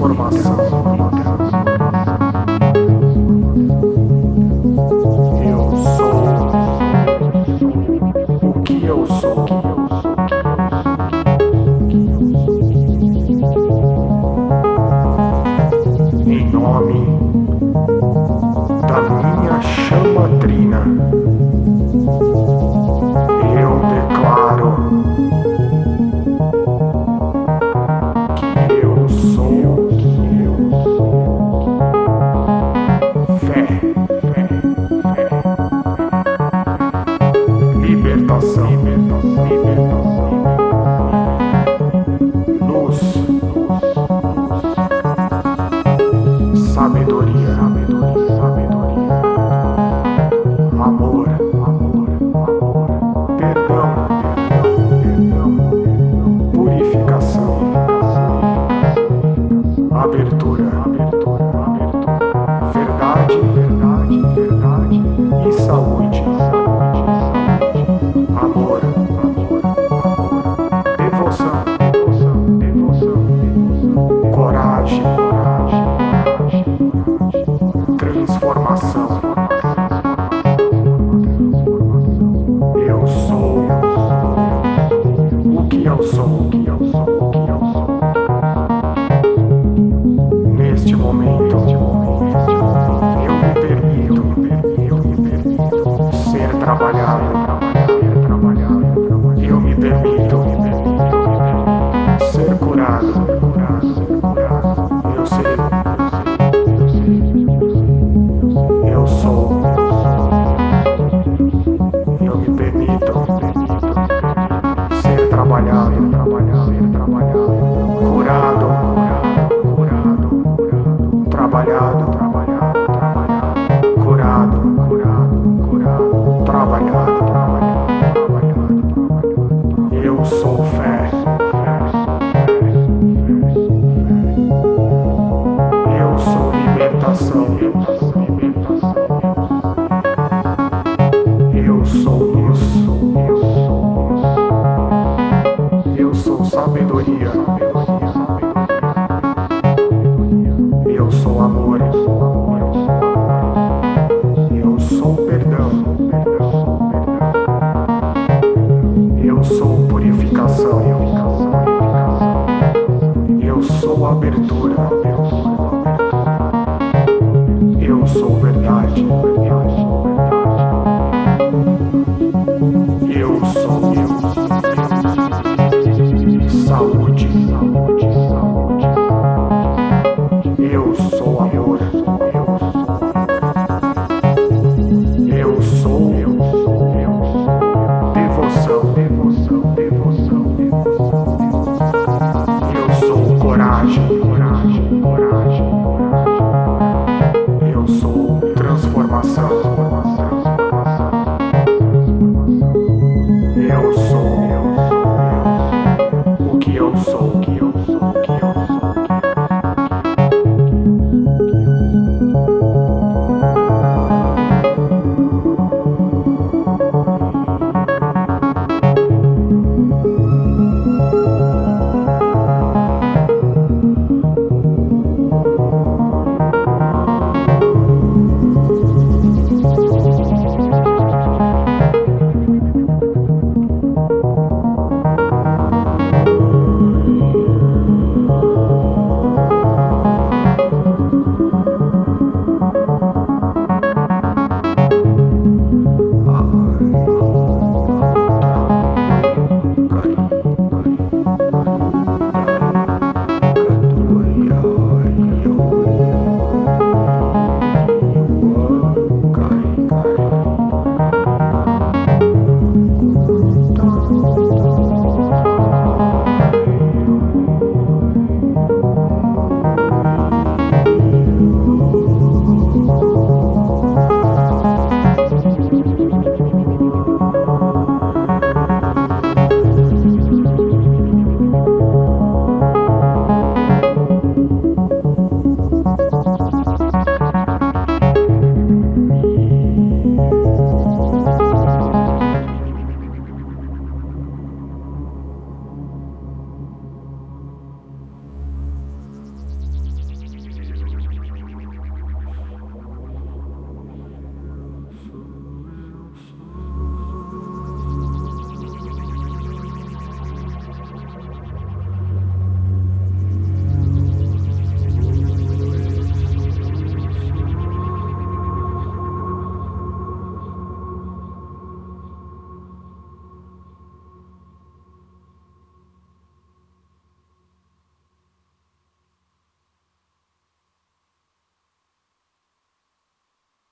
e transformação. Eu coragem, verdade. Eu Eu sou